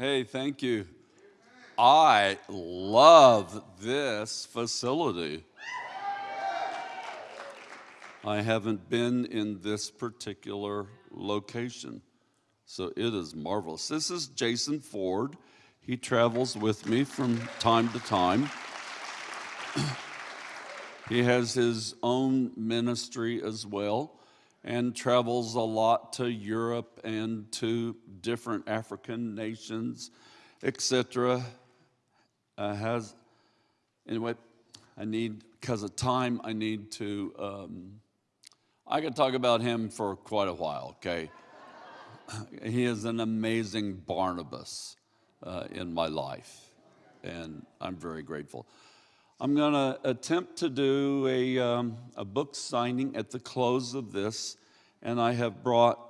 Hey, thank you. I love this facility. I haven't been in this particular location, so it is marvelous. This is Jason Ford. He travels with me from time to time. he has his own ministry as well and travels a lot to Europe and to different African nations, etc. Uh, has anyway, I need because of time, I need to. Um, I could talk about him for quite a while. Okay, he is an amazing Barnabas uh, in my life, and I'm very grateful. I'm going to attempt to do a, um, a book signing at the close of this, and I have brought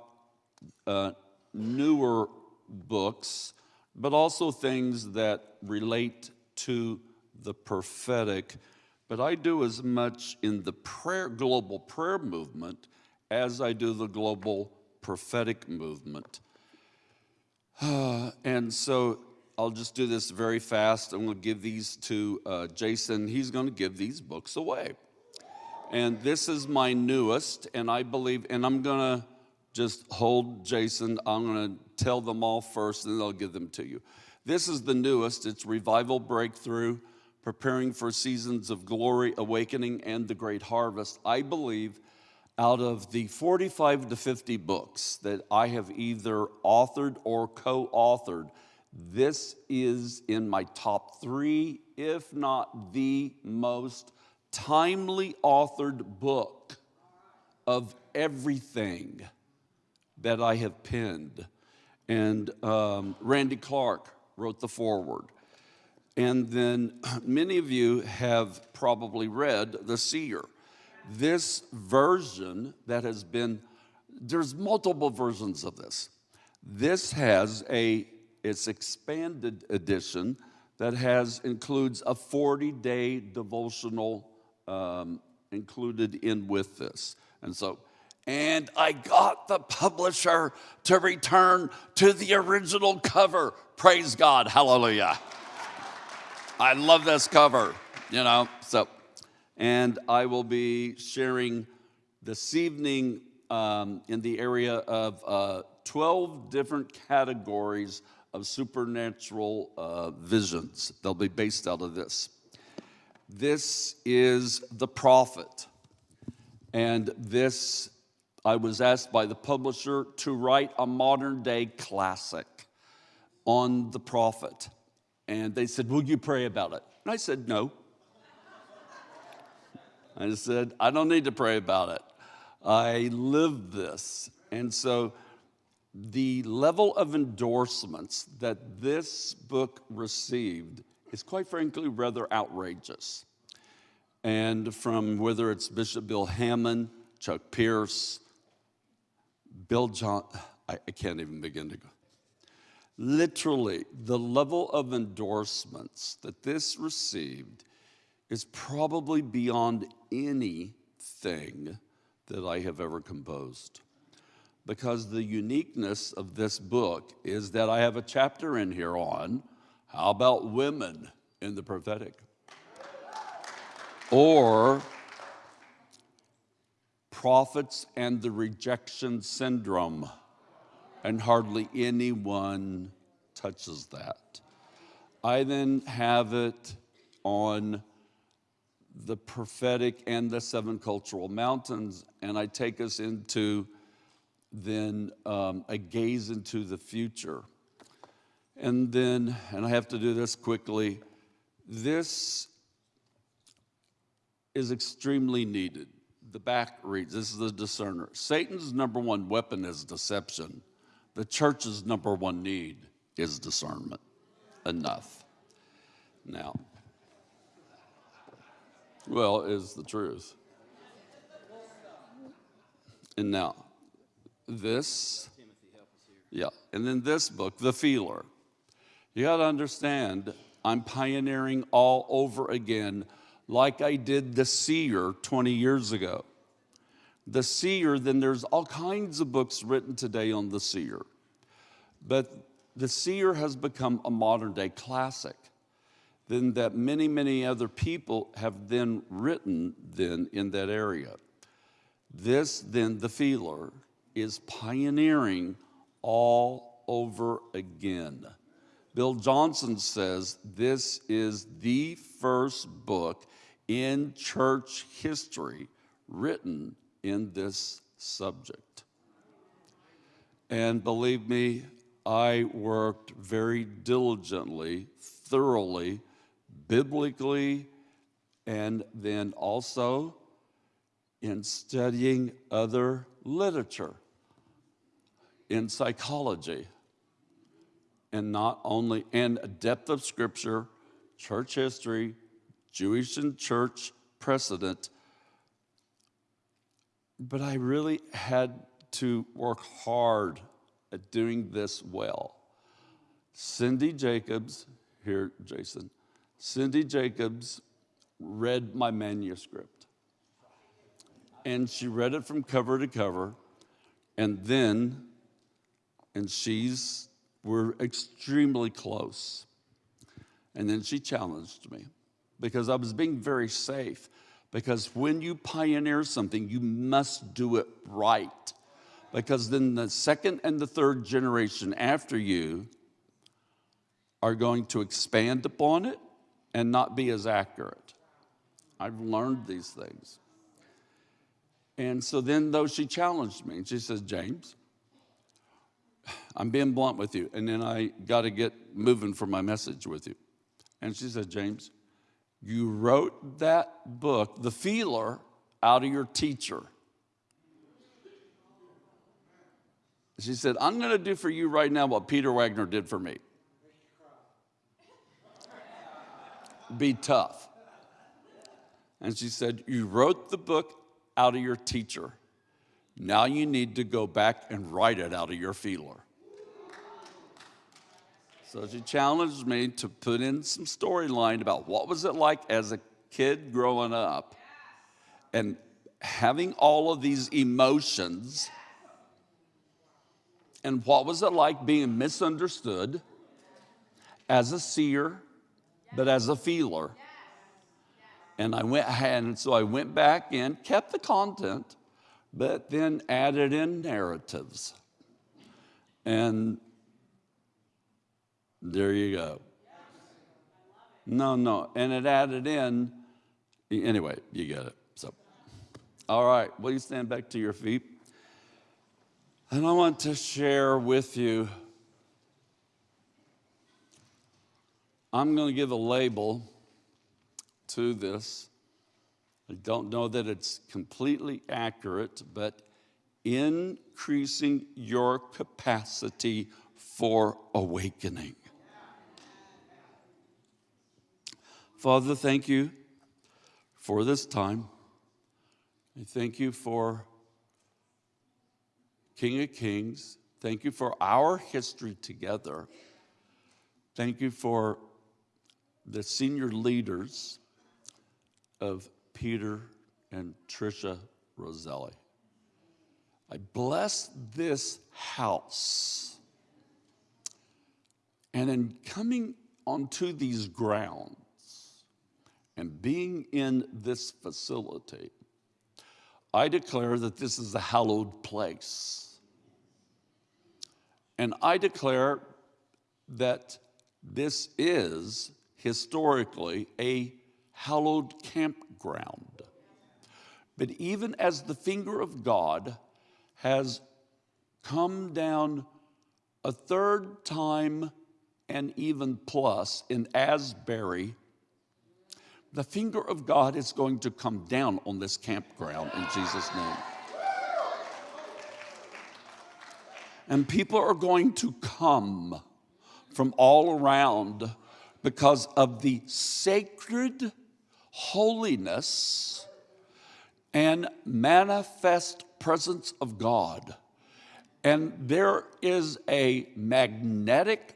uh, newer books, but also things that relate to the prophetic. But I do as much in the prayer, global prayer movement as I do the global prophetic movement. and so I'll just do this very fast. I'm going to give these to uh, Jason. He's going to give these books away. And this is my newest, and I believe, and I'm going to just hold Jason. I'm going to tell them all first, and then I'll give them to you. This is the newest. It's Revival Breakthrough, Preparing for Seasons of Glory, Awakening, and the Great Harvest. I believe out of the 45 to 50 books that I have either authored or co authored, this is in my top three, if not the most timely authored book of everything that I have penned. And um, Randy Clark wrote the foreword. And then many of you have probably read The Seer. This version that has been, there's multiple versions of this. This has a its expanded edition that has includes a 40-day devotional um, included in with this. And so, and I got the publisher to return to the original cover. Praise God, hallelujah. I love this cover, you know, so, and I will be sharing this evening um, in the area of uh, 12 different categories of supernatural uh, visions. They'll be based out of this. This is the prophet. And this, I was asked by the publisher to write a modern day classic on the prophet. And they said, Will you pray about it? And I said, No. I said, I don't need to pray about it. I live this. And so the level of endorsements that this book received is quite frankly rather outrageous. And from whether it's Bishop Bill Hamon, Chuck Pierce, Bill John, I, I can't even begin to go. Literally, the level of endorsements that this received is probably beyond anything that I have ever composed because the uniqueness of this book is that I have a chapter in here on how about women in the prophetic? Or prophets and the rejection syndrome, and hardly anyone touches that. I then have it on the prophetic and the seven cultural mountains, and I take us into then um, a gaze into the future. And then, and I have to do this quickly, this is extremely needed. The back reads this is the discerner. Satan's number one weapon is deception. The church's number one need is discernment. Enough. Now, well, is the truth. And now, this, yeah, and then this book, The Feeler. You got to understand, I'm pioneering all over again, like I did The Seer 20 years ago. The Seer, then there's all kinds of books written today on The Seer. But the seer has become a modern day classic, then that many, many other people have then written then in that area. This then, the feeler, is pioneering all over again. Bill Johnson says this is the first book in church history written in this subject. And believe me, I worked very diligently, thoroughly, biblically, and then also in studying other literature in psychology and not only in depth of scripture church history jewish and church precedent but i really had to work hard at doing this well. Cindy jacobs here jason cindy jacobs read my manuscript. And she read it from cover to cover and then and she's we're extremely close. And then she challenged me because i was being very safe because when you pioneer something you must do it right. Because then the second and the third generation after you are going to expand upon it and not be as accurate. I've learned these things. And so then, though, she challenged me and she says, James, I'm being blunt with you. And then I got to get moving for my message with you. And she said, James, you wrote that book, The Feeler, out of your teacher. She said, I'm going to do for you right now what Peter Wagner did for me. Be tough. And she said, You wrote the book out of your teacher. Now you need to go back and write it out of your feeler. So she challenged me to put in some storyline about what was it like as a kid growing up and having all of these emotions and what was it like being misunderstood as a seer but as a feeler and I went, and so I went back in, kept the content, but then added in narratives. And there you go. No, no. And it added in, anyway, you get it. So, all right, will you stand back to your feet? And I want to share with you, I'm going to give a label to this. I don't know that it's completely accurate, but increasing your capacity for awakening. Father, thank you for this time. I thank you for King of Kings. Thank you for our history together. Thank you for the senior leaders of Peter and Tricia Roselli. I bless this house. And in coming onto these grounds and being in this facility, I declare that this is a hallowed place. And I declare that this is historically a hallowed campground. But even as the finger of God has come down a third time and even plus in Asbury, the finger of God is going to come down on this campground in Jesus' name. And people are going to come from all around because of the sacred holiness and manifest presence of God. And there is a magnetic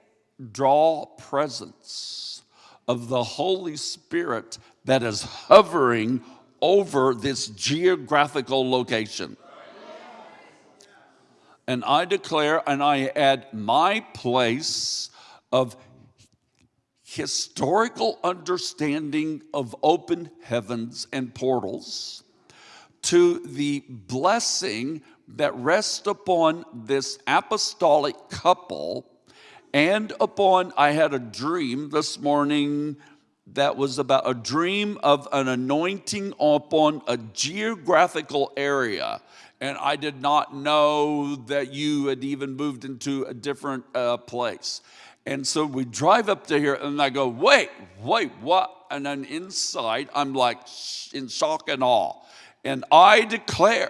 draw presence of the Holy Spirit that is hovering over this geographical location. And I declare and I add my place of historical understanding of open heavens and portals to the blessing that rests upon this apostolic couple and upon, I had a dream this morning that was about a dream of an anointing upon a geographical area. And I did not know that you had even moved into a different uh, place. And so we drive up to here, and I go, wait, wait, what? And then inside, I'm like in shock and awe. And I declare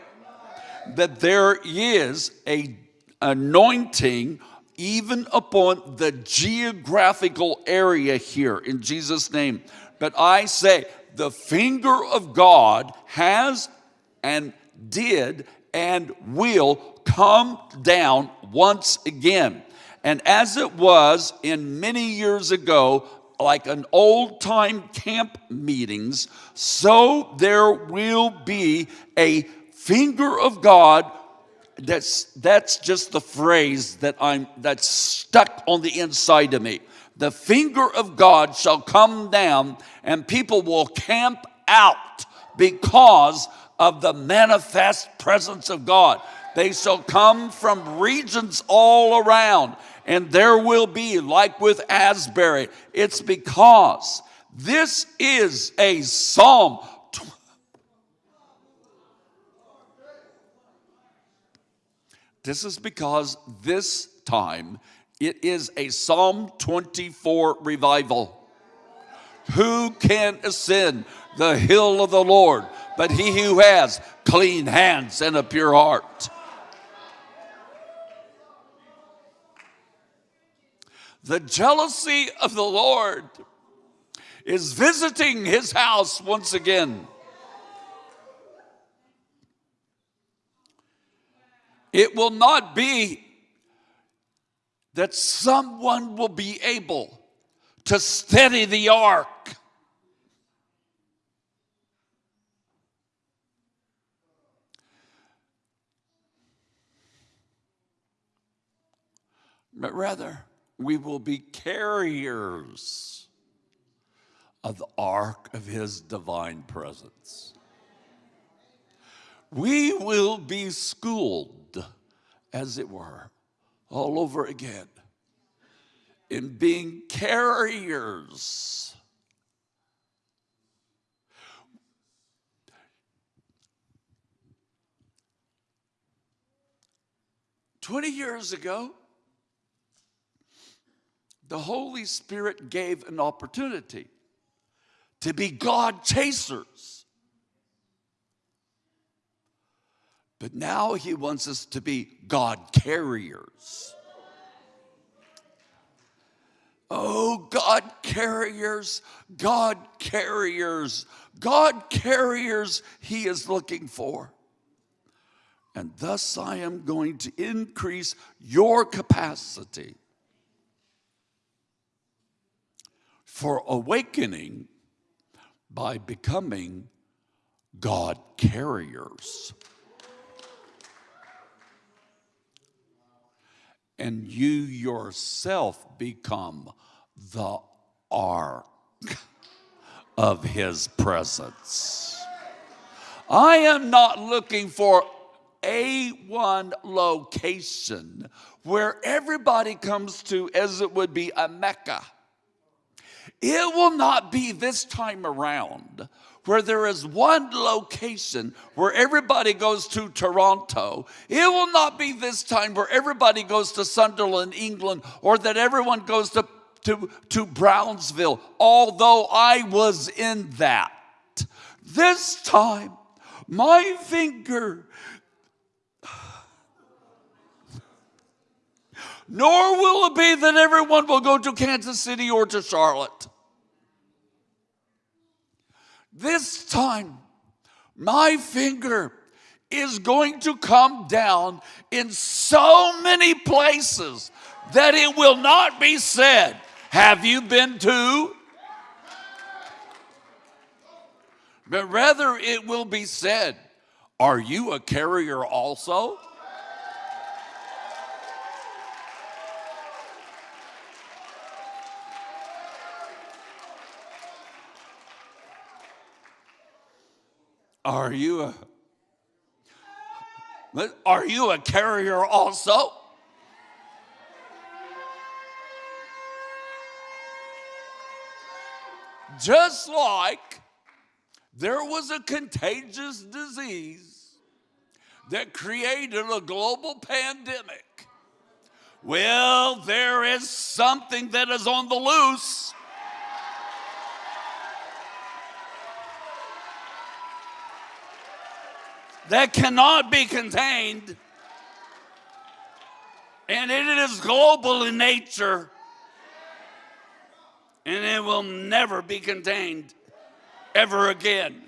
that there is a anointing even upon the geographical area here in Jesus' name. But I say, the finger of God has and did and will come down once again. And as it was in many years ago, like an old time camp meetings, so there will be a finger of God that's that's just the phrase that I'm that's stuck on the inside of me. The finger of God shall come down and people will camp out because of the manifest presence of God. They shall come from regions all around and there will be like with Asbury. It's because this is a psalm This is because this time it is a Psalm 24 revival. Who can ascend the hill of the Lord but he who has clean hands and a pure heart? The jealousy of the Lord is visiting his house once again. It will not be that someone will be able to steady the ark. But rather, we will be carriers of the ark of his divine presence. We will be schooled as it were, all over again in being carriers. Twenty years ago, the Holy Spirit gave an opportunity to be God chasers. But now he wants us to be God carriers. Oh, God carriers, God carriers, God carriers he is looking for. And thus I am going to increase your capacity for awakening by becoming God carriers. and you yourself become the ark of his presence. I am not looking for a one location where everybody comes to as it would be a Mecca. It will not be this time around where there is one location where everybody goes to Toronto. It will not be this time where everybody goes to Sunderland, England, or that everyone goes to, to, to Brownsville, although I was in that. This time, my finger, nor will it be that everyone will go to Kansas City or to Charlotte. This time, my finger is going to come down in so many places that it will not be said, Have you been to? But rather, it will be said, Are you a carrier also? Are you a are you a carrier also? Just like there was a contagious disease that created a global pandemic. Well, there is something that is on the loose. That cannot be contained, and it is global in nature, and it will never be contained ever again.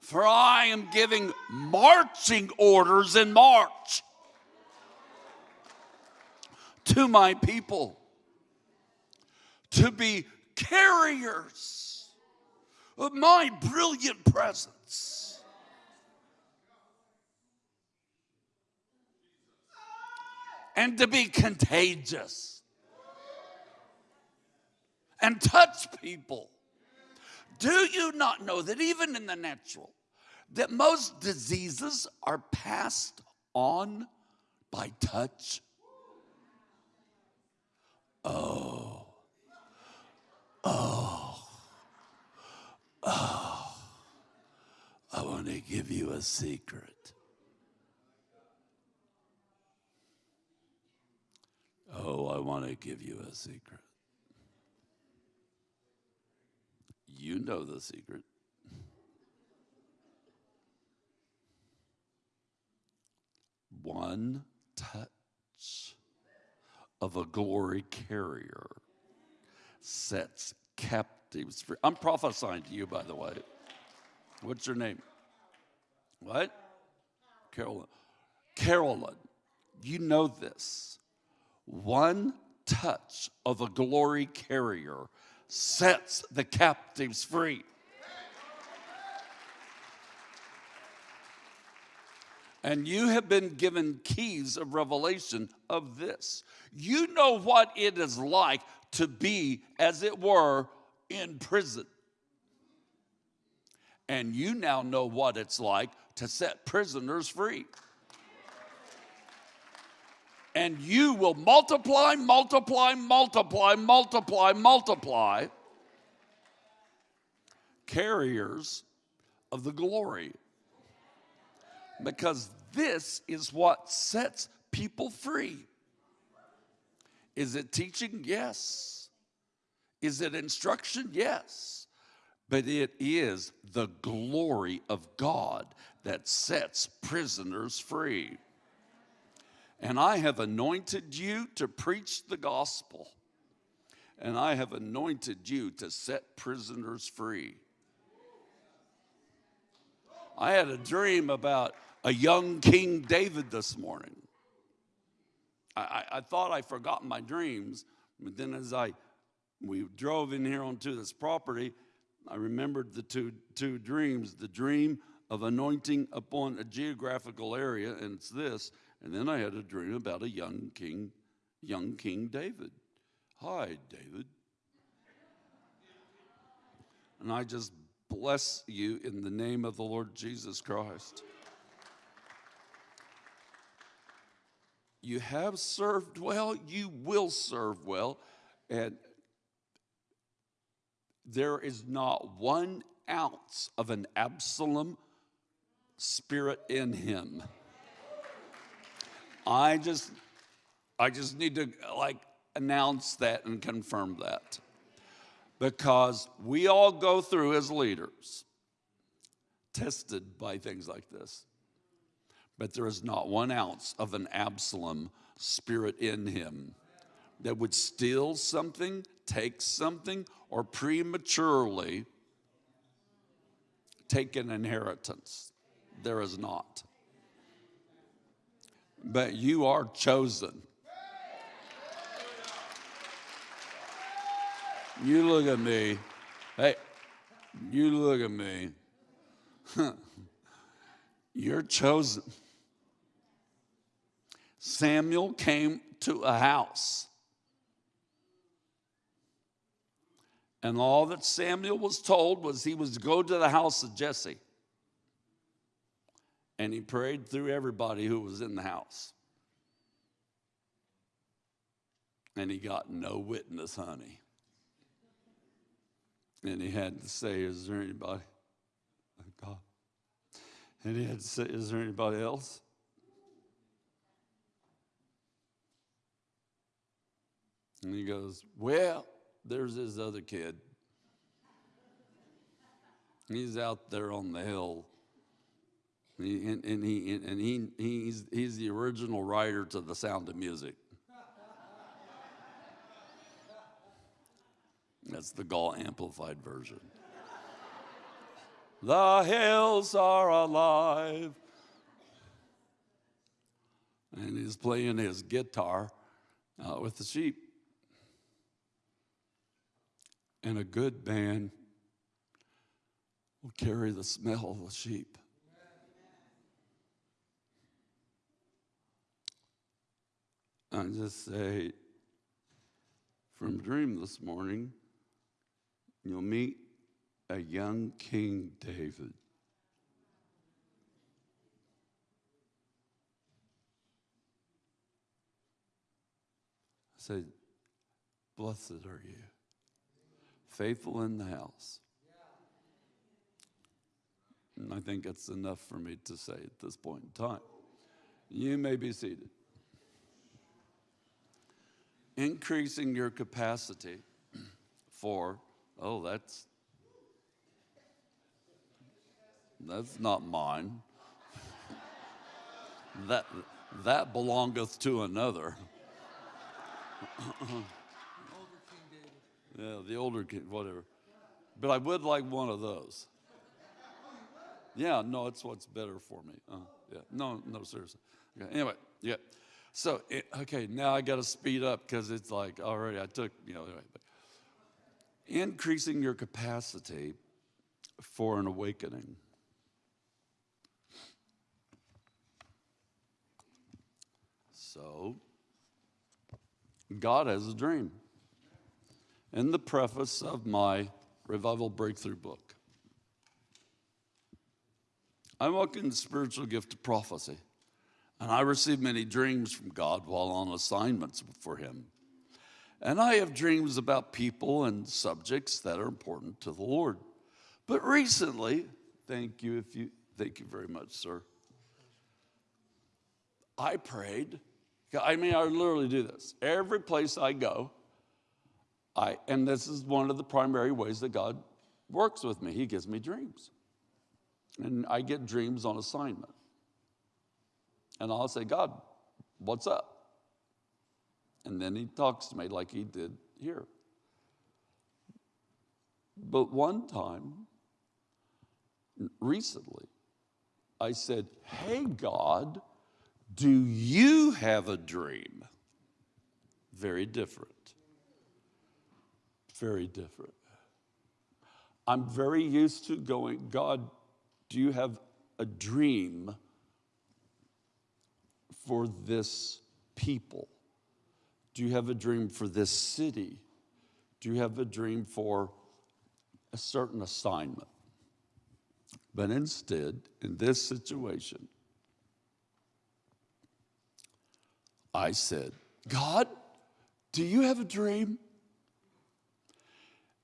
For I am giving marching orders in March to my people to be carriers of my brilliant presence. And to be contagious and touch people. Do you not know that even in the natural, that most diseases are passed on by touch? Oh, oh, oh. I want to give you a secret. Oh, I want to give you a secret. You know the secret. One touch of a glory carrier sets captives free. I'm prophesying to you, by the way. What's your name? What? Carolyn. Carolyn, you know this. One touch of a glory carrier sets the captives free. And you have been given keys of revelation of this. You know what it is like to be, as it were, in prison. And you now know what it's like to set prisoners free and you will multiply, multiply, multiply, multiply, multiply, carriers of the glory. Because this is what sets people free. Is it teaching? Yes. Is it instruction? Yes. But it is the glory of God that sets prisoners free. And I have anointed you to preach the gospel. And I have anointed you to set prisoners free. I had a dream about a young King David this morning. I, I, I thought I forgot my dreams, but then as I we drove in here onto this property, I remembered the two, two dreams the dream of anointing upon a geographical area, and it's this, and then I had a dream about a young king, young King David. Hi, David. And I just bless you in the name of the Lord Jesus Christ. You have served well, you will serve well, and there is not one ounce of an Absalom spirit in him. I just, I just need to like announce that and confirm that. Because we all go through as leaders, tested by things like this. But there is not one ounce of an Absalom spirit in him that would steal something, take something, or prematurely take an inheritance. There is not but you are chosen. You look at me. Hey, you look at me. You're chosen. Samuel came to a house. And all that Samuel was told was he was to go to the house of Jesse. And he prayed through everybody who was in the house. And he got no witness, honey. And he had to say, Is there anybody? God. And he had to say, Is there anybody else? And he goes, Well, there's this other kid. He's out there on the hill. He, and, and, he, and he, he's, he's the original writer to The Sound of Music. That's the Goll Amplified version. the hills are alive. And he's playing his guitar uh, with the sheep. And a good man will carry the smell of the sheep. I just say, from dream this morning, you'll meet a young King David. I said, Blessed are you faithful in the house. And I think it's enough for me to say at this point in time. You may be seated. Increasing your capacity for, oh, that's that's not mine. that that belongeth to another. Yeah, the older kid, whatever. But I would like one of those. Yeah, no, it's what's better for me. Uh, yeah, no, no, seriously. Okay, anyway, yeah. So, it, okay, now I got to speed up because it's like already I took, you know, anyway. Increasing your capacity for an awakening. So, God has a dream in the preface of my Revival Breakthrough book. I walk in the spiritual gift of prophecy, and I receive many dreams from God while on assignments for Him. And I have dreams about people and subjects that are important to the Lord. But recently, thank you if you thank you very much, sir. I prayed. I mean, I literally do this. Every place I go, I, and this is one of the primary ways that God works with me. He gives me dreams. And I get dreams on assignment. And I'll say, God, what's up? And then he talks to me like he did here. But one time, recently, I said, Hey, God, do you have a dream? Very different very different. I'm very used to going, God, do you have a dream for this people? Do you have a dream for this city? Do you have a dream for a certain assignment? But instead, in this situation, I said, God, do you have a dream?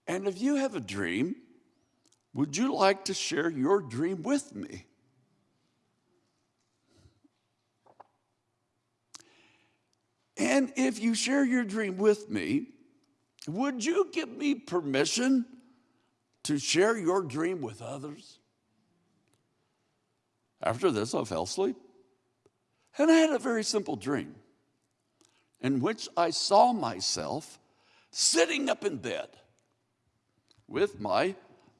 And if you have a dream, would you like to share your dream with me? And if you share your dream with me, would you give me permission to share your dream with others? After this, I fell asleep. And I had a very simple dream in which I saw myself sitting up in bed with my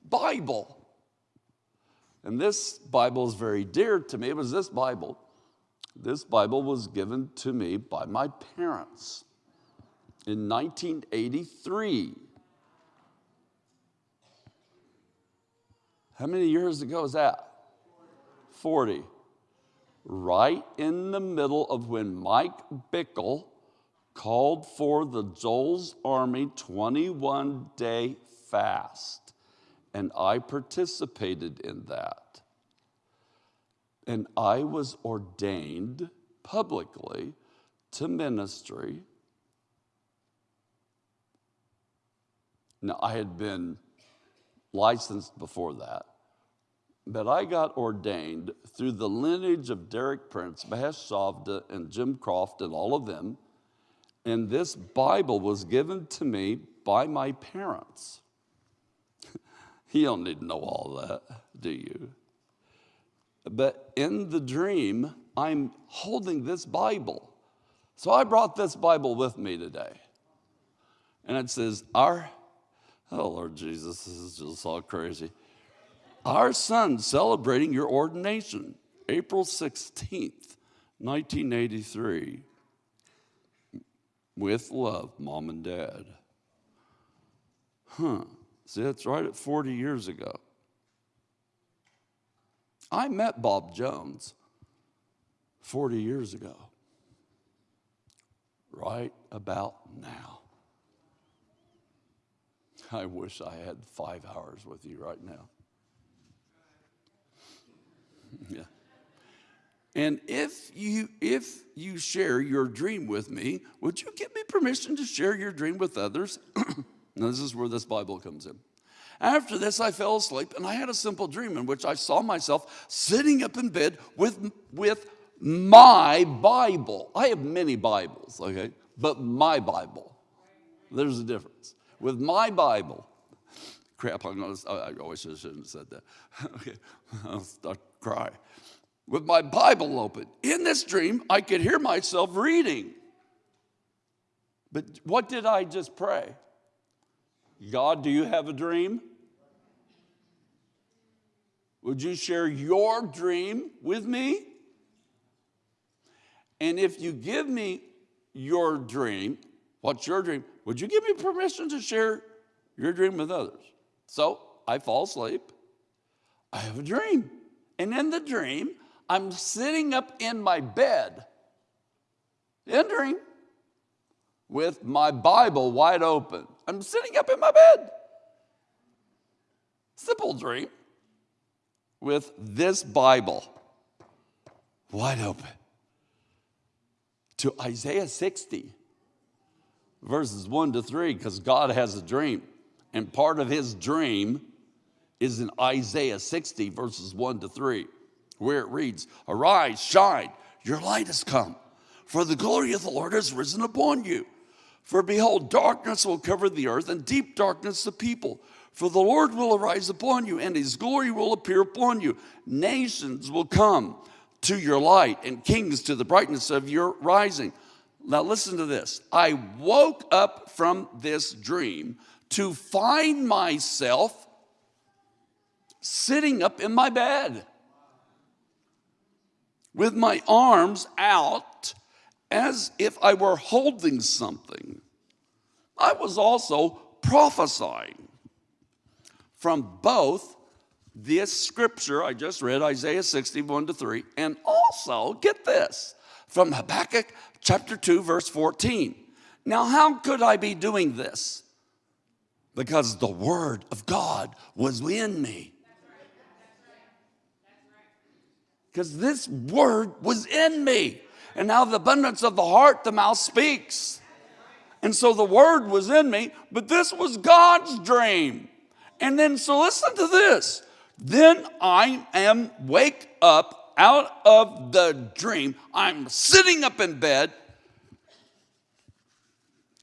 Bible. And this Bible is very dear to me. It was this Bible. This Bible was given to me by my parents in 1983. How many years ago is that? 40. Right in the middle of when Mike Bickle called for the Joel's Army 21 day fast. And I participated in that. And I was ordained publicly to ministry. Now, I had been licensed before that, but I got ordained through the lineage of Derek Prince, Mahesh and Jim Croft, and all of them. And this Bible was given to me by my parents. You don't need to know all that, do you? But in the dream, I'm holding this Bible. So I brought this Bible with me today. And it says, Our, oh Lord Jesus, this is just all crazy. Our son celebrating your ordination, April 16th, 1983. With love, mom and dad. Huh. See, that's right at 40 years ago. I met Bob Jones 40 years ago, right about now. I wish I had five hours with you right now. yeah. And if you if you share your dream with me, would you give me permission to share your dream with others? now this is where this Bible comes in. After this, I fell asleep and I had a simple dream in which I saw myself sitting up in bed with, with my Bible. I have many Bibles, okay, but my Bible. There's a difference. With my Bible, crap, I'm gonna, I always shouldn't have said that. okay, I'll start cry. With my Bible open. In this dream, I could hear myself reading. But what did I just pray? God, do you have a dream? Would you share your dream with me? And if you give me your dream, what's your dream? Would you give me permission to share your dream with others? So I fall asleep. I have a dream. And in the dream, I'm sitting up in my bed, in dream, with my Bible wide open. I'm sitting up in my bed. Simple dream with this Bible wide open to Isaiah 60, verses 1 to 3, because God has a dream. And part of his dream is in Isaiah 60, verses 1 to 3, where it reads, Arise, shine, your light has come, for the glory of the Lord has risen upon you. For behold, darkness will cover the earth, and deep darkness the people. For the Lord will arise upon you, and his glory will appear upon you. Nations will come to your light, and kings to the brightness of your rising. Now, listen to this. I woke up from this dream to find myself sitting up in my bed with my arms out as if I were holding something. I was also prophesying from both this scripture I just read, Isaiah 61 to 3, and also, get this, from Habakkuk chapter 2, verse 14. Now, how could I be doing this? Because the word of God was in me. Because this word was in me. And now the abundance of the heart, the mouth speaks. And so the word was in me, but this was God's dream. And then, so listen to this. Then I am wake up out of the dream. I'm sitting up in bed.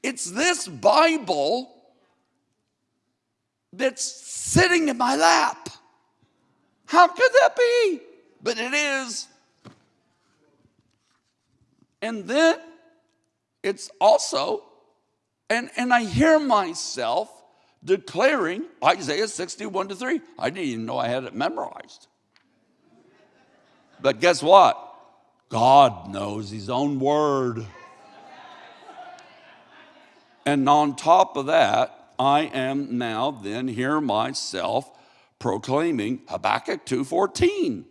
It's this Bible that's sitting in my lap. How could that be? But it is. And then it's also, and, and I hear myself declaring Isaiah 61 to 3. I didn't even know I had it memorized. But guess what? God knows his own word. And on top of that, I am now then hear myself proclaiming Habakkuk 2:14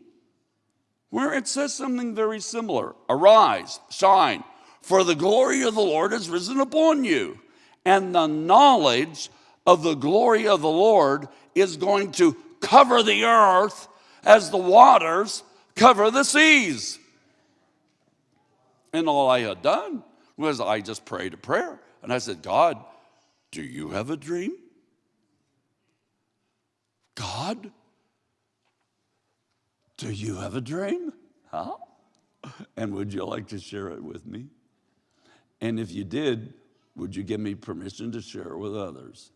where it says something very similar Arise, shine, for the glory of the Lord has risen upon you, and the knowledge of the glory of the Lord is going to cover the earth as the waters cover the seas. And all I had done was I just prayed a prayer. And I said, God, do you have a dream? God, do you have a dream? Huh? And would you like to share it with me? And if you did, would you give me permission to share it with others?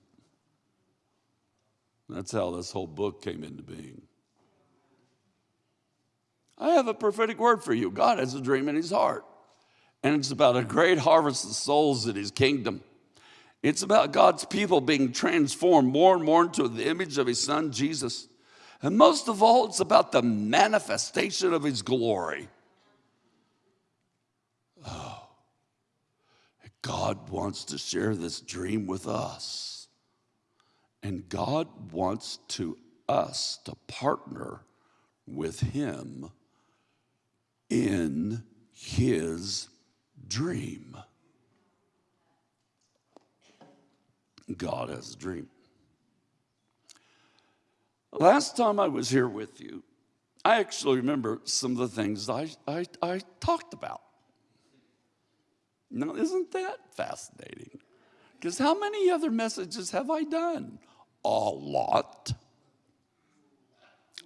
That's how this whole book came into being. I have a prophetic word for you. God has a dream in his heart, and it's about a great harvest of souls in his kingdom. It's about God's people being transformed more and more into the image of his son, Jesus. And most of all, it's about the manifestation of his glory. Oh, God wants to share this dream with us. And God wants to us to partner with him in his dream. God has a dream. Last time I was here with you, I actually remember some of the things I, I, I talked about. Now, isn't that fascinating? Because how many other messages have I done? A lot.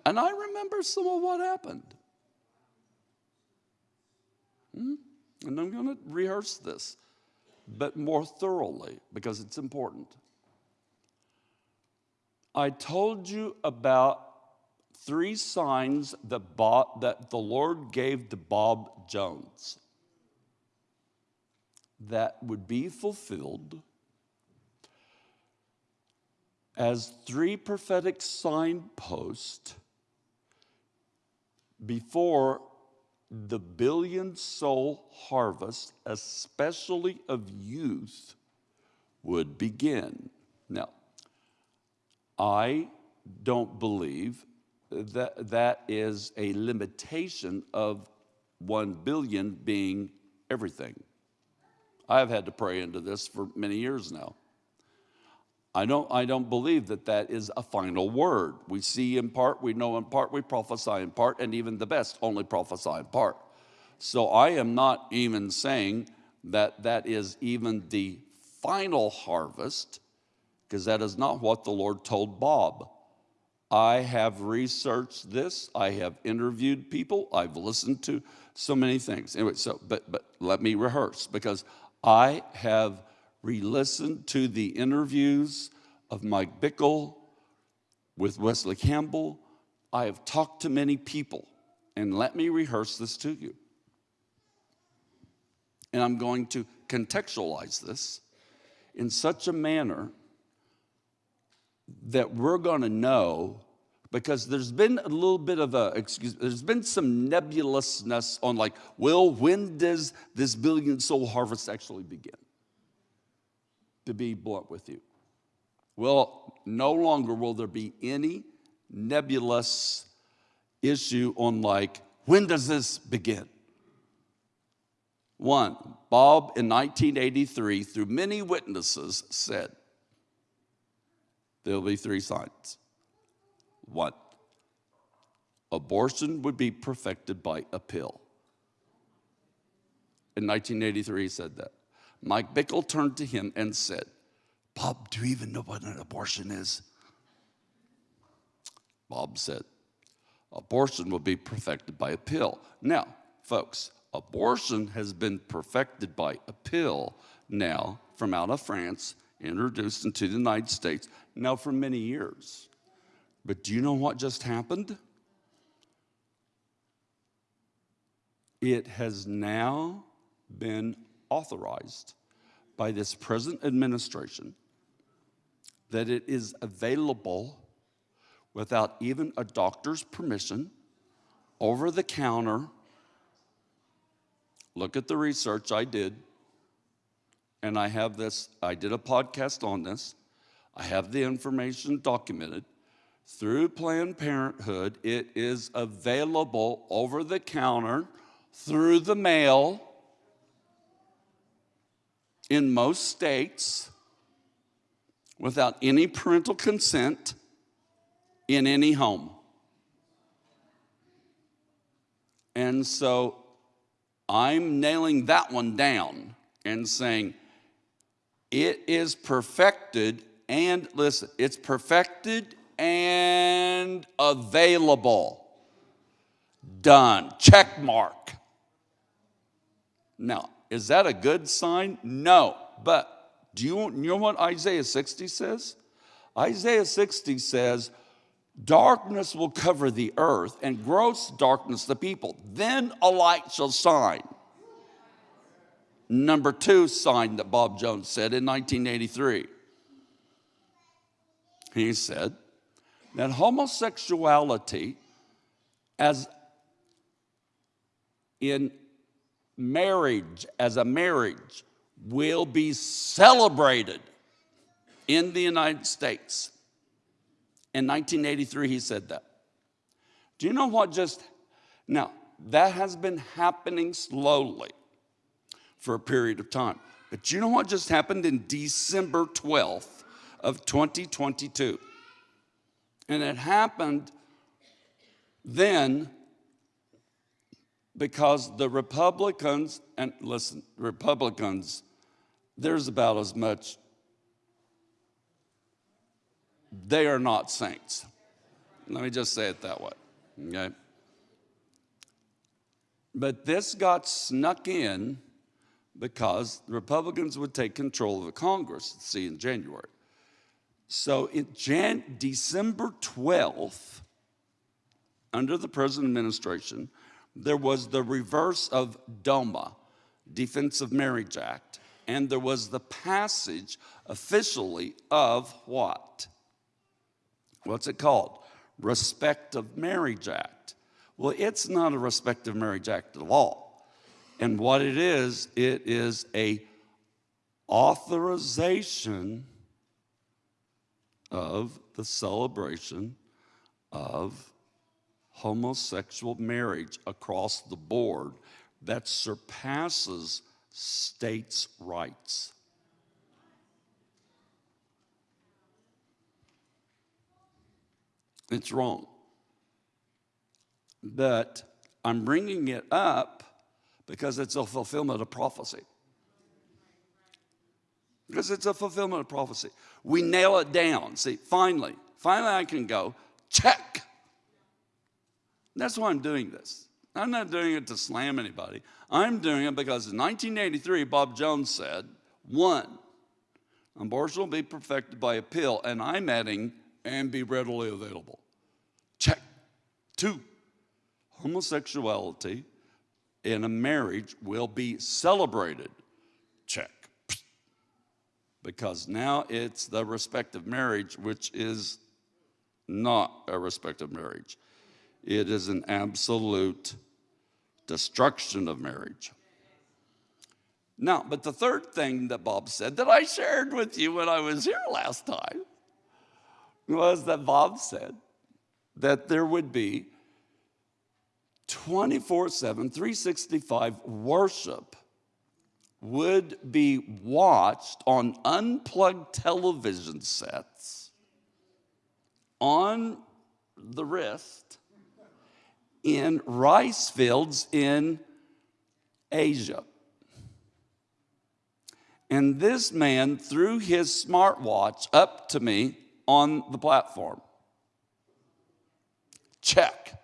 And I remember some of what happened. Hmm? And I'm going to rehearse this, but more thoroughly because it's important. I told you about three signs that, Bob, that the Lord gave to Bob Jones that would be fulfilled as three prophetic signposts before the billion soul harvest, especially of youth, would begin. Now, I don't believe that that is a limitation of one billion being everything. I've had to pray into this for many years now. I don't, I don't believe that that is a final word. We see in part, we know in part, we prophesy in part, and even the best only prophesy in part. So I am not even saying that that is even the final harvest, because that is not what the Lord told Bob. I have researched this, I have interviewed people, I've listened to so many things. Anyway, so, but, but let me rehearse, because I have re-listened to the interviews of Mike Bickle with Wesley Campbell. I have talked to many people, and let me rehearse this to you. And I'm going to contextualize this in such a manner that we're going to know because there's been a little bit of a excuse there's been some nebulousness on like well when does this billion soul harvest actually begin to be blunt with you. Well, no longer will there be any nebulous issue on like, when does this begin? One, Bob in 1983, through many witnesses, said, There'll be three signs. One, abortion would be perfected by a pill. In 1983, he said that. Mike Bickle turned to him and said, Bob, do you even know what an abortion is? Bob said, Abortion will be perfected by a pill. Now, folks, abortion has been perfected by a pill now from out of France, introduced into the United States, now for many years. But do you know what just happened? It has now been authorized by this present administration that it is available without even a doctor's permission, over the counter. Look at the research I did, and I have this, I did a podcast on this. I have the information documented. Through Planned Parenthood, it is available over the counter, through the mail, in most states without any parental consent in any home. And so I'm nailing that one down and saying it is perfected and listen, it's perfected and available. Done. Check mark. Now, is that a good sign? No. But do you, you know what Isaiah 60 says? Isaiah 60 says, Darkness will cover the earth and gross darkness the people. Then a light shall shine. Number two sign that Bob Jones said in 1983. He said that homosexuality, as in marriage, as a marriage, will be celebrated in the United States. In 1983, he said that. Do you know what just, now, that has been happening slowly for a period of time. But you know what just happened in December 12th of 2022? And it happened then because the Republicans, and listen, Republicans, there's about as much they are not saints. Let me just say it that way, okay? But this got snuck in because the Republicans would take control of the Congress, see, in January. So in Jan- December 12th, under the present administration, there was the reverse of DOMA, Defense of Marriage Act, and there was the passage officially of what? What's it called? Respect of Marriage Act. Well, it's not a Respect of Marriage Act at all. And what it is, it is a authorization of the celebration of homosexual marriage across the board that surpasses states' rights. It's wrong. But I'm bringing it up because it's a fulfillment of prophecy. Because it's a fulfillment of prophecy. We nail it down. See, finally, finally I can go, check. That's why I'm doing this. I'm not doing it to slam anybody. I'm doing it because in 1983, Bob Jones said, one, abortion will be perfected by a pill, and I'm adding, and be readily available. Check. Two, homosexuality in a marriage will be celebrated. Check. Because now it's the respective marriage, which is not a respective marriage. It is an absolute destruction of marriage. Now, but the third thing that Bob said that I shared with you when I was here last time was that Bob said that there would be 24 7, 365 worship would be watched on unplugged television sets on the wrist in rice fields in Asia. And this man threw his smartwatch up to me on the platform. Check.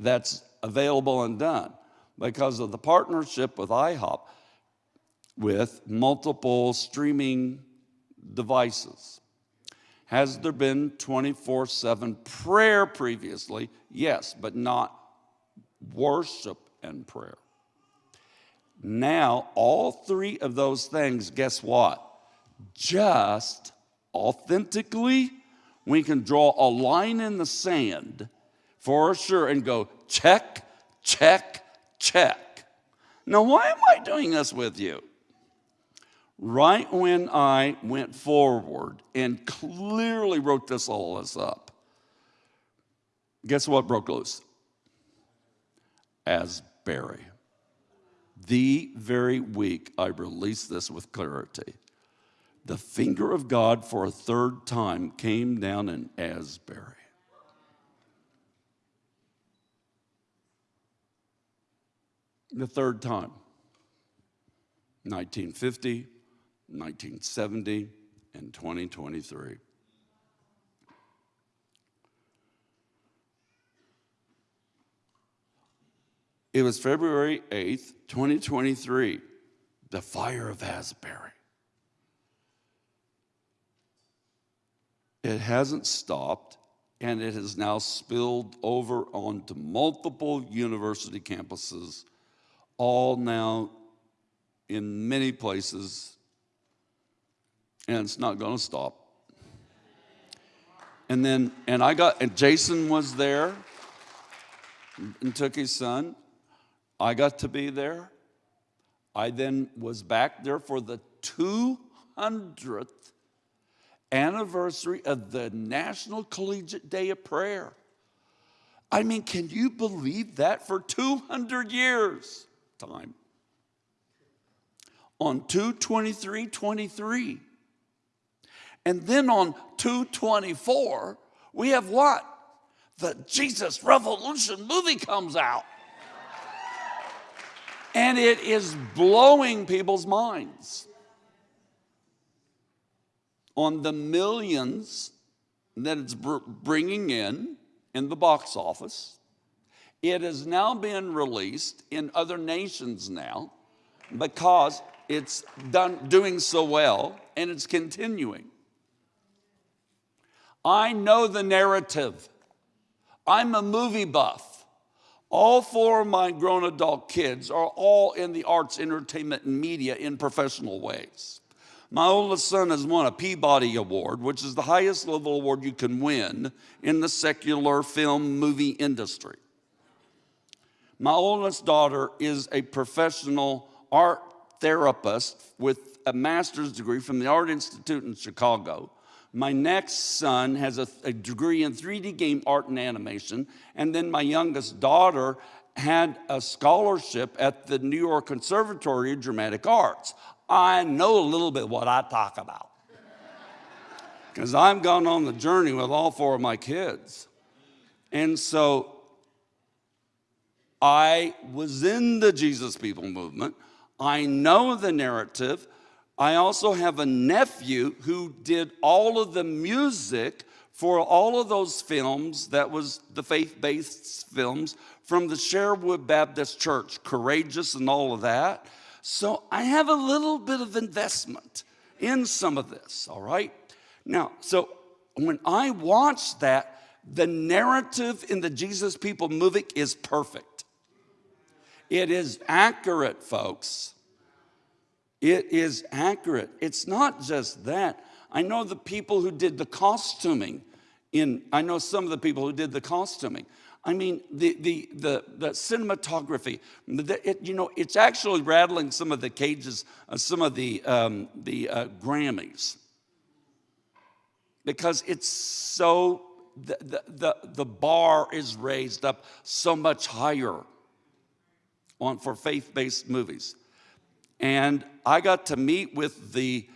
That's available and done because of the partnership with IHOP with multiple streaming devices. Has there been 24 7 prayer previously? Yes, but not worship and prayer. Now, all three of those things, guess what? Just authentically, we can draw a line in the sand for sure and go check, check, check. Now, why am I doing this with you? Right when I went forward and clearly wrote this all this up, guess what broke loose? Asbury. The very week I released this with clarity, the finger of God for a third time came down in Asbury. The third time. 1950, 1970, and 2023. It was February 8th, 2023, the fire of Asbury. It hasn't stopped, and it has now spilled over onto multiple university campuses, all now in many places, and it's not going to stop. And then, and I got, and Jason was there and took his son. I got to be there. I then was back there for the 200th anniversary of the National Collegiate Day of Prayer. I mean, can you believe that for 200 years time? On 223 23. And then on 224, we have what? The Jesus Revolution movie comes out and it is blowing people's minds on the millions that it's bringing in in the box office. It has now been released in other nations now because it's done doing so well and it's continuing. I know the narrative. I'm a movie buff. All four of my grown adult kids are all in the arts, entertainment, and media in professional ways. My oldest son has won a Peabody Award, which is the highest level award you can win in the secular film movie industry. My oldest daughter is a professional art therapist with a master's degree from the Art Institute in Chicago. My next son has a, a, degree in 3D game art and animation. And then my youngest daughter had a scholarship at the New York Conservatory of Dramatic Arts. I know a little bit what I talk about. Because I've gone on the journey with all four of my kids. And so I was in the Jesus People movement. I know the narrative. I also have a nephew who did all of the music for all of those films that was the faith-based films from the Sherwood Baptist Church, Courageous and all of that. So I have a little bit of investment in some of this, all right? Now, so when I watch that, the narrative in the Jesus People movie is perfect. It is accurate, folks. It is accurate. It's not just that. I know the people who did the costuming in, I know some of the people who did the costuming. I mean, the, the, the, the cinematography, the, it, you know, it's actually rattling some of the cages, uh, some of the, um, the uh, Grammys. Because it's so, the, the, the, the bar is raised up so much higher on, for faith-based movies. And I got to meet with the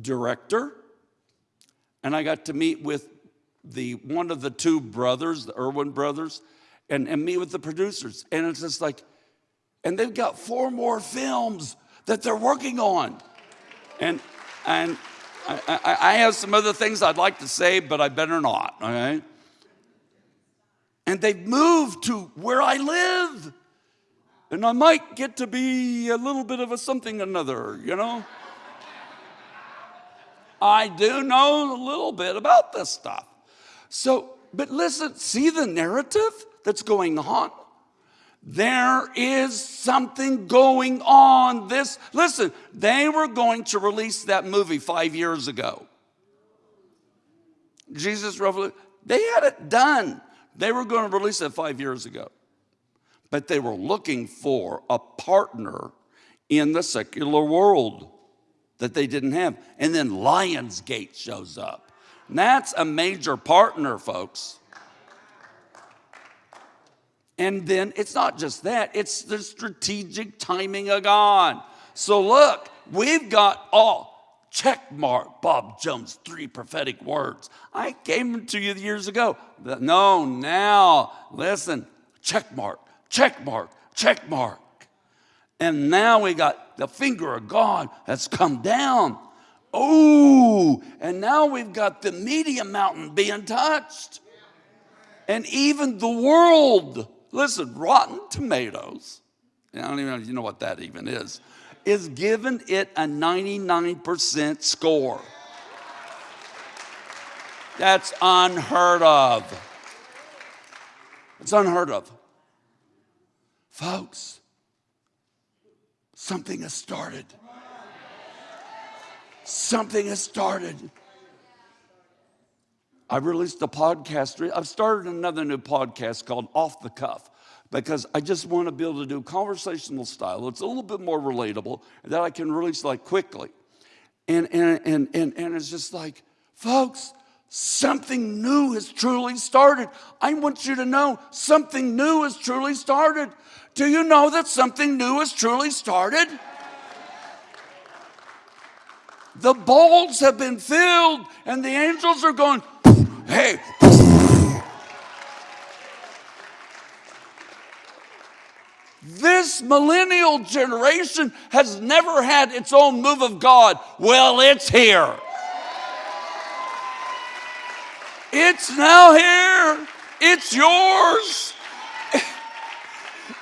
director, and I got to meet with the one of the two brothers, the Erwin brothers, and, and meet with the producers. And it's just like, and they've got four more films that they're working on. And and I, I, I have some other things I'd like to say, but I better not, okay? And they've moved to where I live and I might get to be a little bit of a something another, you know? I do know a little bit about this stuff. So, but listen, see the narrative that's going on? There is something going on. This, listen, they were going to release that movie five years ago. Jesus Revolution, they had it done. They were going to release it five years ago but they were looking for a partner in the secular world that they didn't have. And then Lionsgate shows up. And that's a major partner, folks. And then it's not just that, it's the strategic timing of God. So look, we've got all check mark Bob Jones, three prophetic words. I gave them to you years ago. No, now, listen, check mark, check mark, check mark. And now we got the finger of God has come down. Oh, and now we've got the media mountain being touched. And even the world, listen, Rotten Tomatoes, I don't even know if you know what that even is, is giving it a 99% score. That's unheard of. It's unheard of. Folks, something has started. Something has started. I released a podcast. I've started another new podcast called Off the Cuff because I just want to be able to do conversational style. It's a little bit more relatable that I can release like quickly. And, and, and, and, and it's just like, folks, something new has truly started. I want you to know something new has truly started. Do you know that something new has truly started? The bowls have been filled, and the angels are going, hey. This millennial generation has never had its own move of God. Well, it's here. It's now here. It's yours.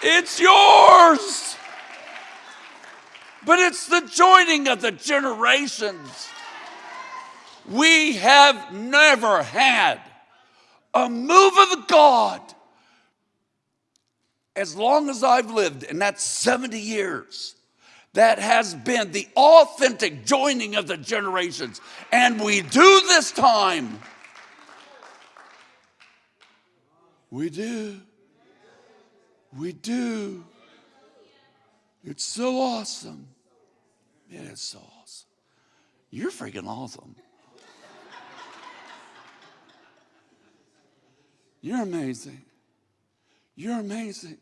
It's yours. But it's the joining of the generations. We have never had a move of God as long as I've lived, and that's 70 years. That has been the authentic joining of the generations. And we do this time. We do. We do. It's so awesome. Man, It is so awesome. You're freaking awesome. You're amazing. You're amazing.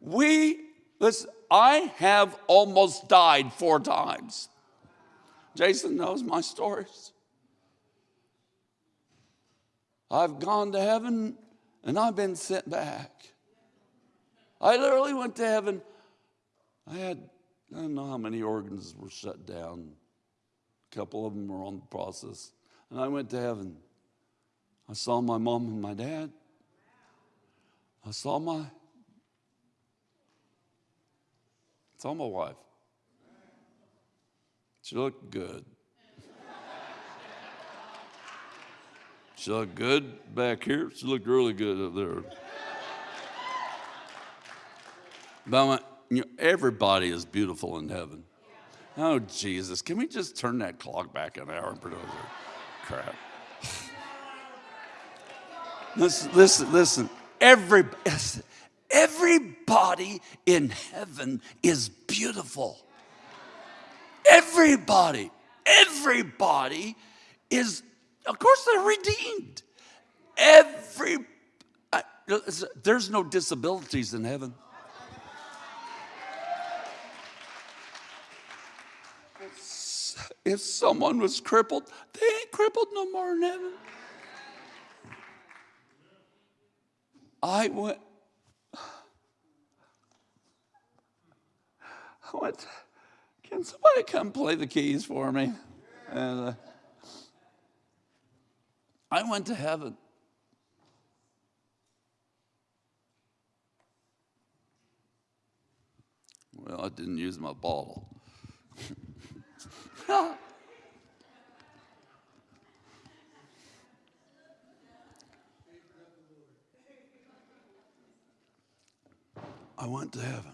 We, listen, I have almost died four times. Jason knows my stories. I've gone to heaven and I've been sent back. I literally went to heaven. I had, I don't know how many organs were shut down. A couple of them were on the process. And I went to heaven. I saw my mom and my dad. I saw my, I saw my wife. She looked good. She looked good back here. She looked really good up there. But I went, you know, everybody is beautiful in heaven. Oh, Jesus, can we just turn that clock back an hour and put it? Crap. listen, listen, listen. Every, everybody in heaven is beautiful. Everybody, everybody is, of course, they're redeemed. Every, there's no disabilities in heaven. If someone was crippled, they ain't crippled no more in heaven. I went, I went, can somebody come play the keys for me? And uh, I went to heaven. Well, I didn't use my bottle. I went to heaven.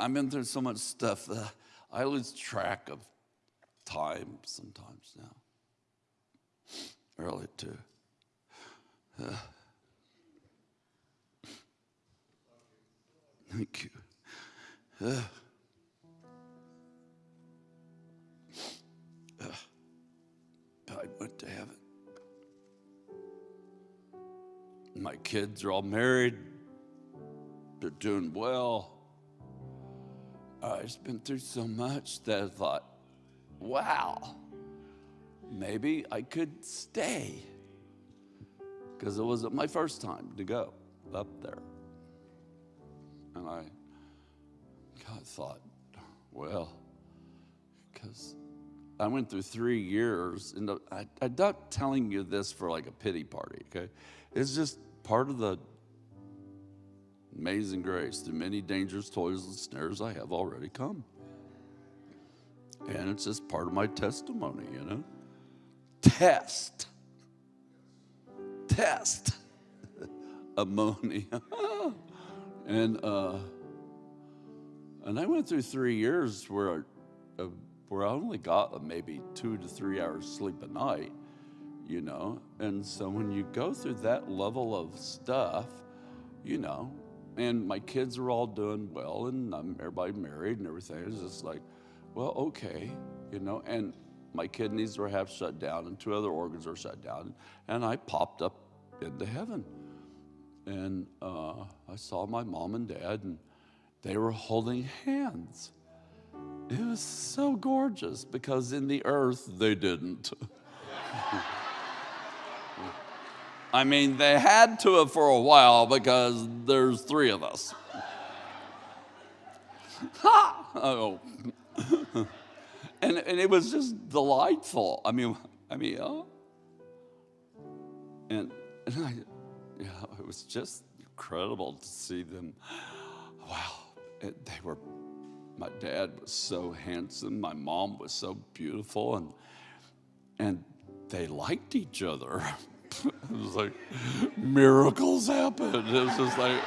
I've been through so much stuff that I lose track of time sometimes now. Early too. Uh, thank you. Uh, I went to heaven. My kids are all married, they're doing well. I've been through so much that I thought, wow, maybe I could stay. Because it wasn't my first time to go up there. And I God thought, well, because I went through three years, and I, I'm not telling you this for like a pity party, okay? It's just part of the amazing grace. Through many dangers, toils, and snares, I have already come. And it's just part of my testimony, you know? Test. Test. Ammonia. and, uh, and I went through three years where, uh, where I only got maybe two to three hours sleep a night, you know. And so when you go through that level of stuff, you know, and my kids are all doing well and I'm everybody married and everything. It's just like, well, okay, you know, and my kidneys were half shut down and two other organs are shut down. And I popped up into heaven. And uh, I saw my mom and dad and they were holding hands. It was so gorgeous because in the earth they didn't. I mean, they had to have for a while because there's three of us. ha! Oh. and, and it was just delightful. I mean, I mean, oh. And, and I, yeah, it was just incredible to see them. Wow it, they were, my dad was so handsome, my mom was so beautiful, and, and they liked each other. it was like miracles happened. It was just like,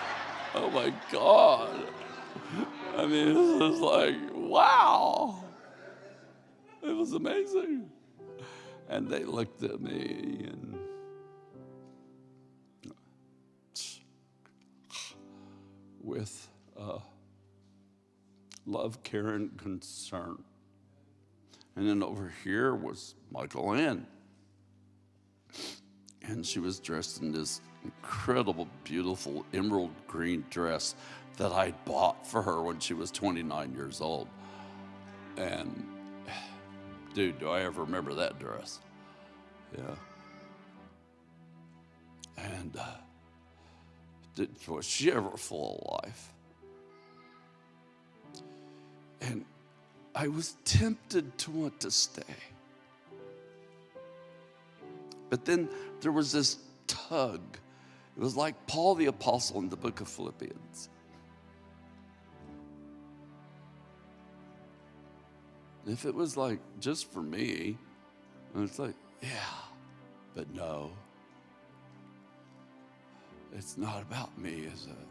oh my God. I mean, it was like, wow. It was amazing. And they looked at me and with uh, love, care, and concern. And then over here was Michal Ann. And she was dressed in this incredible, beautiful emerald green dress that I bought for her when she was 29 years old. And dude, do I ever remember that dress? Yeah. And uh, did, was she ever full of life? And I was tempted to want to stay. But then there was this tug. It was like Paul the Apostle in the book of Philippians. If it was like just for me, it's like, yeah, but no. It's not about me, is it?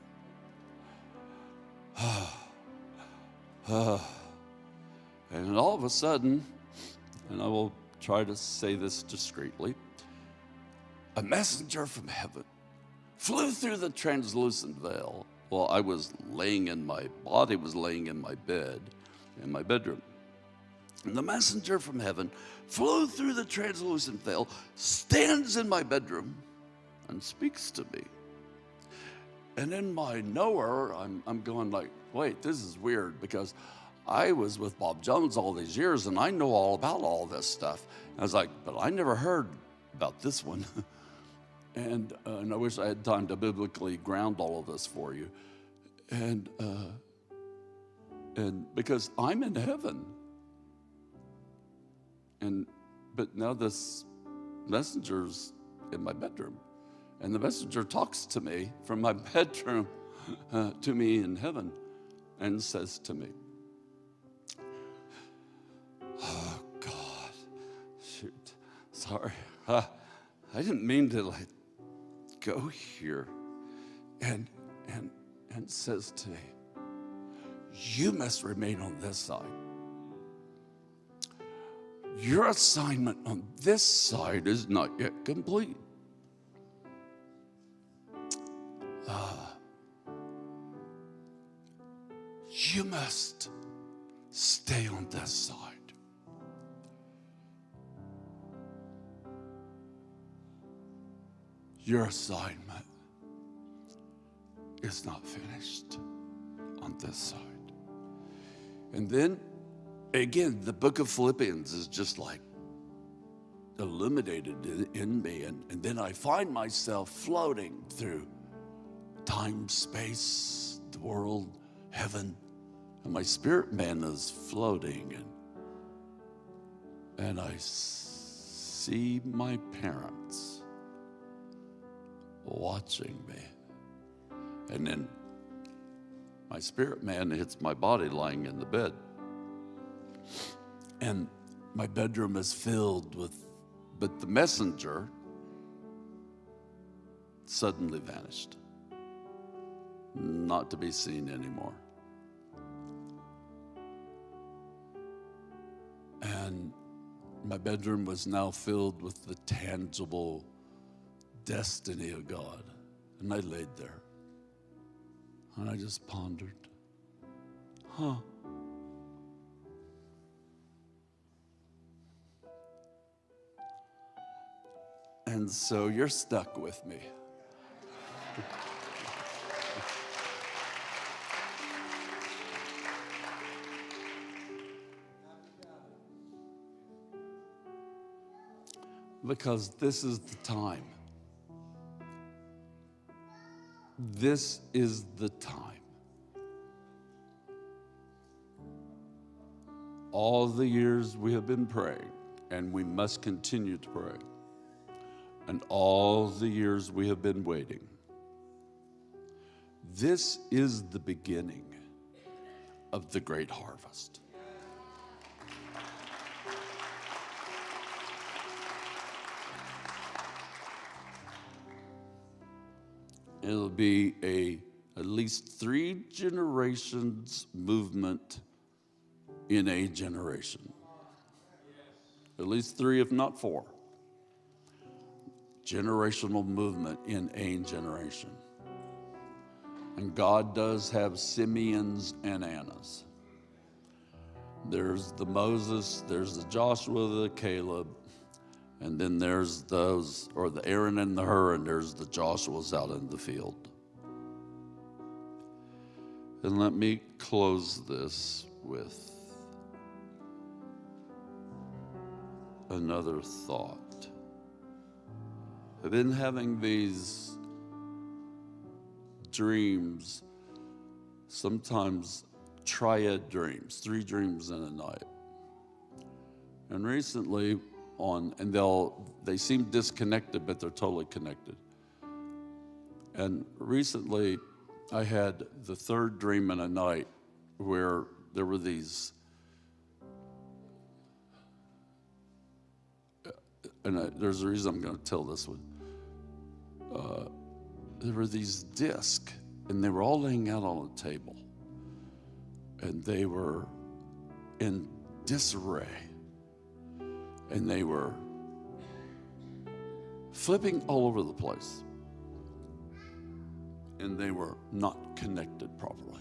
Oh. Uh, and all of a sudden, and I will try to say this discreetly, a messenger from heaven flew through the translucent veil while I was laying in my body was laying in my bed in my bedroom. And the messenger from heaven flew through the translucent veil, stands in my bedroom, and speaks to me. And in my knower, I'm, I'm going like, wait, this is weird because I was with Bob Jones all these years and I know all about all this stuff. And I was like, but I never heard about this one. and, uh, and I wish I had time to biblically ground all of this for you. And, uh, and because I'm in heaven. And, but now this messenger's in my bedroom. And the messenger talks to me from my bedroom uh, to me in heaven and says to me, Oh, God, shoot, sorry. Uh, I didn't mean to like go here. And, and, and says to me, You must remain on this side. Your assignment on this side is not yet complete. You must stay on this side. Your assignment is not finished on this side. And then again, the book of Philippians is just like illuminated in, me. And, and then I find myself floating through time, space, the world, heaven. And my spirit man is floating. And, and I see my parents watching me. And then my spirit man hits my body lying in the bed. And my bedroom is filled with, but the messenger suddenly vanished, not to be seen anymore. And my bedroom was now filled with the tangible destiny of God. And I laid there. And I just pondered, huh? And so you're stuck with me. Because this is the time. This is the time. All the years we have been praying, and we must continue to pray, and all the years we have been waiting. This is the beginning of the great harvest. It'll be a at least three generations movement in a generation. At least three, if not four. Generational movement in a generation. And God does have Simeons and Annas. There's the Moses, there's the Joshua, the Caleb, and then there's those, or the Aaron and the Hur, and there's the Joshua's out in the field. And let me close this with another thought. I've been having these dreams, sometimes triad dreams, three dreams in a night. And recently, on, and they'll, they seem disconnected, but they're totally connected. And recently, I had the third dream in a night where there were these, and I, there's a reason I'm going to tell this one. Uh, there were these discs, and they were all laying out on a table, and they were in disarray and they were flipping all over the place. And they were not connected properly.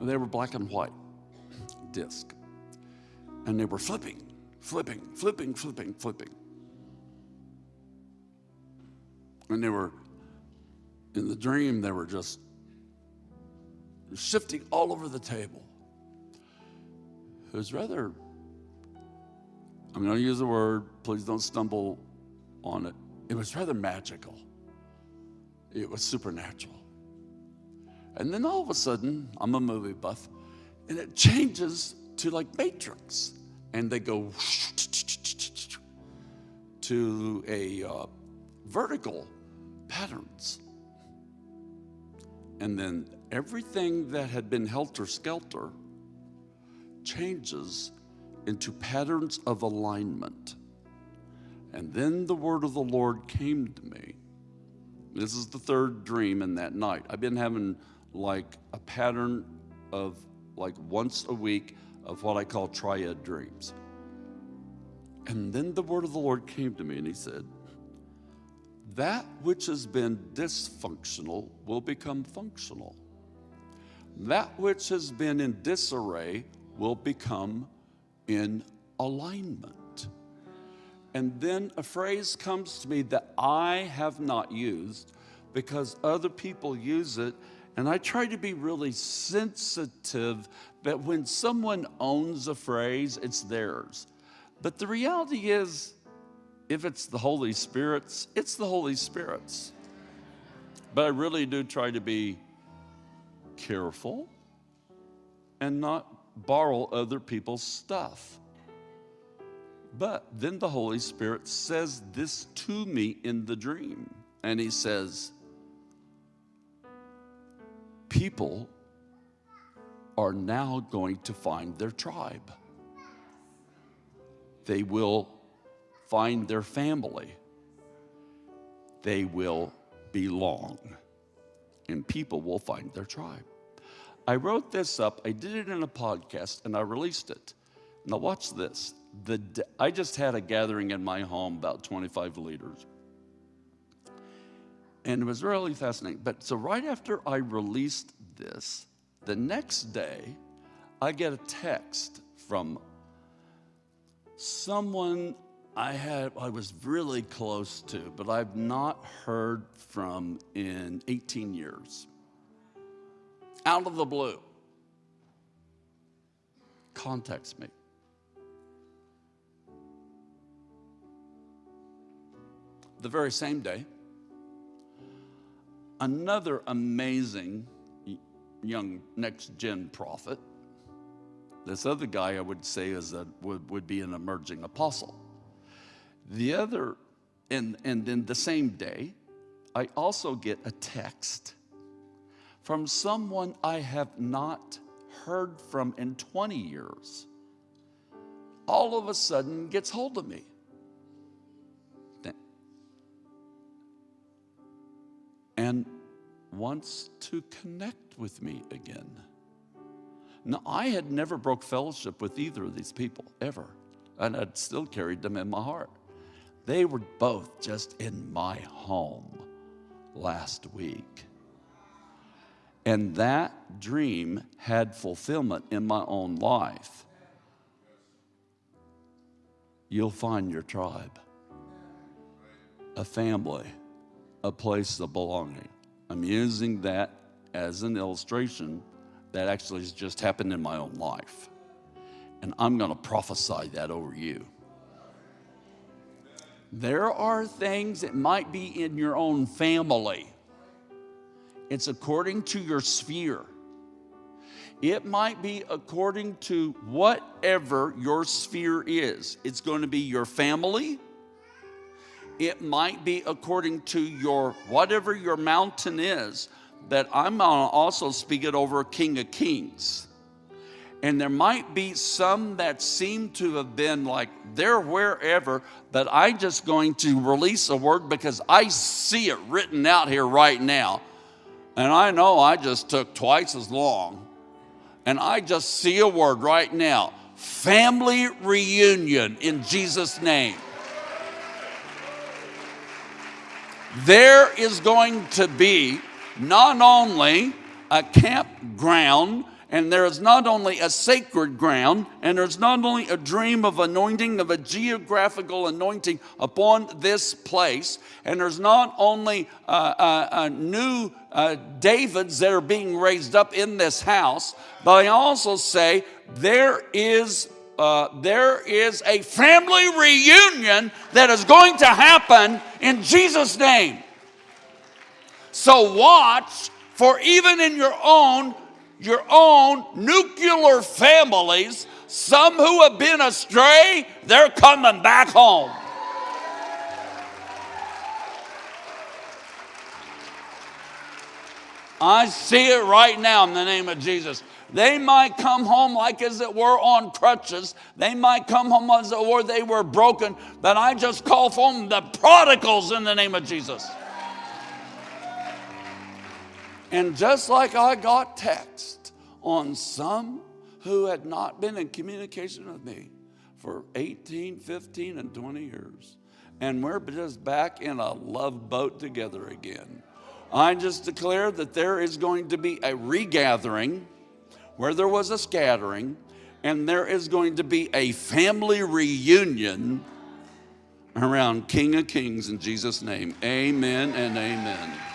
They were black and white disc. And they were flipping, flipping, flipping, flipping, flipping. And they were, in the dream, they were just shifting all over the table. It was rather, I'm going to use a word, please don't stumble on it. It was rather magical, it was supernatural. And then all of a sudden, I'm a movie buff, and it changes to like Matrix, and they go to a uh, vertical patterns. And then everything that had been helter skelter changes into patterns of alignment. And then the word of the Lord came to me. This is the third dream in that night. I've been having like a pattern of like once a week of what I call triad dreams. And then the word of the Lord came to me and he said, That which has been dysfunctional will become functional that which has been in disarray will become in alignment. And then a phrase comes to me that I have not used, because other people use it. And I try to be really sensitive that when someone owns a phrase, it's theirs. But the reality is, if it's the Holy Spirit's, it's the Holy Spirit's. But I really do try to be careful and not borrow other people's stuff. But then the Holy Spirit says this to me in the dream. And He says, People are now going to find their tribe, they will find their family, they will belong, and people will find their tribe. I wrote this up, I did it in a podcast, and I released it. Now, watch this. The, I just had a gathering in my home, about 25 leaders. And it was really fascinating. But so, right after I released this, the next day, I get a text from someone I had I was really close to, but I've not heard from in 18 years. Out of the blue. Contacts me. The very same day, another amazing young next gen prophet. This other guy I would say is a, would, would be an emerging apostle. The other, and, and then the same day, I also get a text from someone I have not heard from in 20 years. All of a sudden gets hold of me. And wants to connect with me again. Now, I had never broke fellowship with either of these people, ever. And I'd still carried them in my heart. They were both just in my home last week. And that dream had fulfillment in my own life. You'll find your tribe, a family, a place of belonging. I'm using that as an illustration that actually has just happened in my own life. And I'm going to prophesy that over you. There are things that might be in your own family. It's according to your sphere. It might be according to whatever your sphere is. It's going to be your family, it might be according to your, whatever your mountain is, that I'm going to also speak it over King of Kings. And there might be some that seem to have been like they're wherever, but I'm just going to release a word because I see it written out here right now. And I know I just took twice as long. And I just see a word right now family reunion in Jesus' name. there is going to be not only a campground, and there is not only a sacred ground, and there's not only a dream of anointing, of a geographical anointing upon this place, and there's not only uh, uh, new uh, Davids that are being raised up in this house, but I also say there is uh, there is a family reunion that is going to happen in Jesus' name. So watch for even in your own your own nuclear families, some who have been astray, they're coming back home. I see it right now in the name of Jesus. They might come home like as it were on crutches. They might come home as it were they were broken. But I just call for them the prodigals in the name of Jesus. And just like I got text on some who had not been in communication with me for 18, 15, and 20 years. And we're just back in a love boat together again. I just declare that there is going to be a regathering where there was a scattering, and there is going to be a family reunion around King of Kings in Jesus' name. Amen and amen.